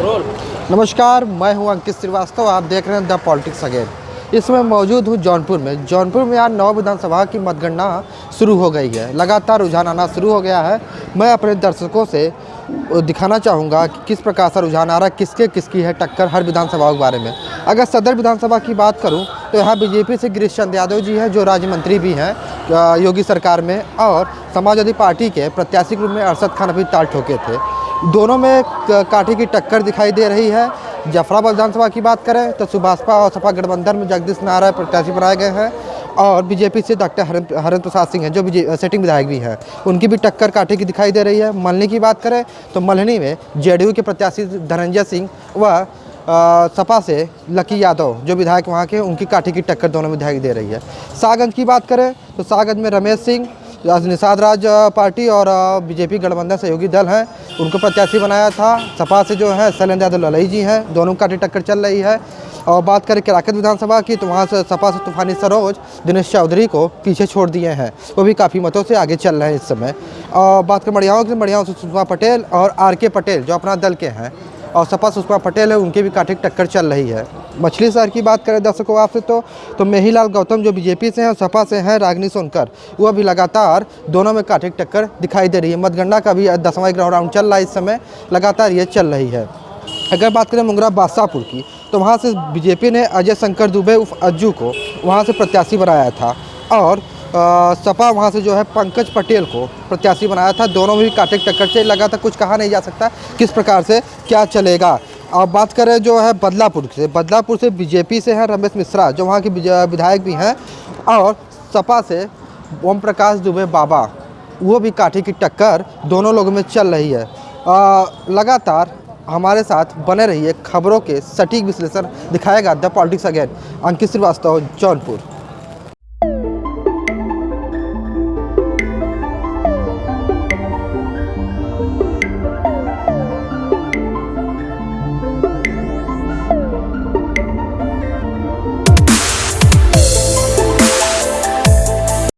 नमस्कार, मैं हूँ अंकित श्रीवास्तव, आप देख रहे हैं द पॉलिटिक्स अगेन इसमें मौजूद हूँ जौनपुर में। जौनपुर में आज नौ विधानसभा की मतगणना शुरू हो गई है। लगातार रुझान आना शुरू हो गया है। मैं अपने दर्शकों से दिखाना चाहूँगा कि किस प्रकार से रुझान आ रहा है, किसके किसकी है टक्कर हर विधानसभा के बारे में। अगर सदर विधानसभा की बात करूँ तो यहाँ बीजेपी से गिरीश चंद यादव जी हैं, जो राज्य मंत्री भी हैं, योगी सरकार में, और समाजवादी पार्टी के प्रत्याशी के रूप में अरशद खान अभी ताल ठोके थे। दोनों में काठी की टक्कर दिखाई दे रही है। जफराबाद विधानसभा की बात करें तो सुभाषपा और सपा गठबंधन में जगदीश नारायण प्रत्याशी बनाए गए हैं और बीजेपी से डॉक्टर हरेंद्र हरेंद्र प्रसाद सिंह हैं, जो सेटिंग विधायक भी हैं। उनकी भी टक्कर काठी की दिखाई दे रही है। मल्हनी की बात करें तो मल्हनी में जेडीयू के प्रत्याशी धनंजय सिंह व सपा से लकी यादव, जो विधायक वहाँ के उनकी काठी की टक्कर दोनों में दिखाई दे रही है। सागंज की बात करें तो सागंज में रमेश सिंह निषाद राज पार्टी और बीजेपी गठबंधन सहयोगी दल हैं। उनको प्रत्याशी बनाया था। सपा से जो है, शैलेंद्र यादव ललई जी हैं। दोनों काठी टक्कर चल रही है। और बात करें केराकत विधानसभा की तो वहाँ से सपा से तूफानी सरोज, दिनेश चौधरी को पीछे छोड़ दिए हैं। वो भी काफ़ी मतों से आगे चल रहे हैं इस समय। और बात करें मड़ियाओं की मड़ियाओं से सुषमा पटेल और आर के पटेल, जो अपना दल के हैं। और सपा सुषमा पटेल है, उनकी भी काठी टक्कर चल रही है। मछली शहर की बात करें दर्शकों आपसे तो तो मेहीलाल गौतम जो बीजेपी से हैं और सपा से हैं, रागनी सोनकर, वो भी लगातार दोनों में काठी टक्कर दिखाई दे रही है। मतगणना का भी दसवां ग्राउंड राउंड चल रहा है, इस समय लगातार ये चल रही है। अगर बात करें मुंगरा बादशाहपुर की तो वहाँ से बीजेपी ने अजय शंकर दुबे उर्फ़ अज्जू को वहाँ से प्रत्याशी बनाया था। और सपा वहाँ से जो है पंकज पटेल को प्रत्याशी बनाया था। दोनों में भी काटे टक्कर से लगा था कुछ कहा नहीं जा सकता किस प्रकार से क्या चलेगा। अब बात करें जो है बदलापुर से। बदलापुर से बीजेपी से हैं रमेश मिश्रा जो वहाँ के विधायक भी हैं। और सपा से ओम प्रकाश दुबे बाबा वो भी काठी की टक्कर दोनों लोगों में चल रही है। आ, लगातार हमारे साथ बने रहिए खबरों के सटीक विश्लेषण दिखाएगा the politics again. Ankit Shrivastava Jaunpur.